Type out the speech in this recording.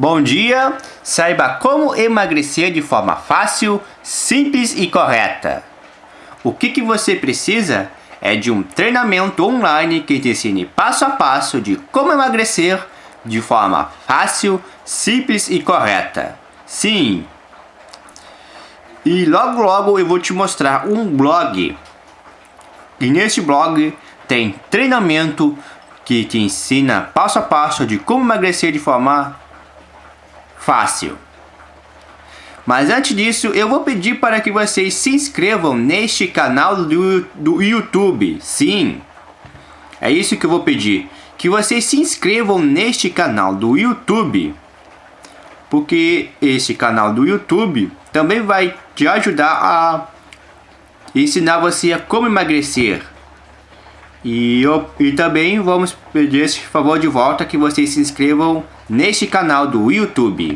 Bom dia! Saiba como emagrecer de forma fácil, simples e correta. O que, que você precisa é de um treinamento online que te ensine passo a passo de como emagrecer de forma fácil, simples e correta. Sim! E logo logo eu vou te mostrar um blog. E nesse blog tem treinamento que te ensina passo a passo de como emagrecer de forma fácil. Mas antes disso, eu vou pedir para que vocês se inscrevam neste canal do, do YouTube. Sim, é isso que eu vou pedir. Que vocês se inscrevam neste canal do YouTube. Porque este canal do YouTube também vai te ajudar a ensinar você a como emagrecer. E, eu, e também vamos pedir esse favor de volta que vocês se inscrevam neste canal do YouTube.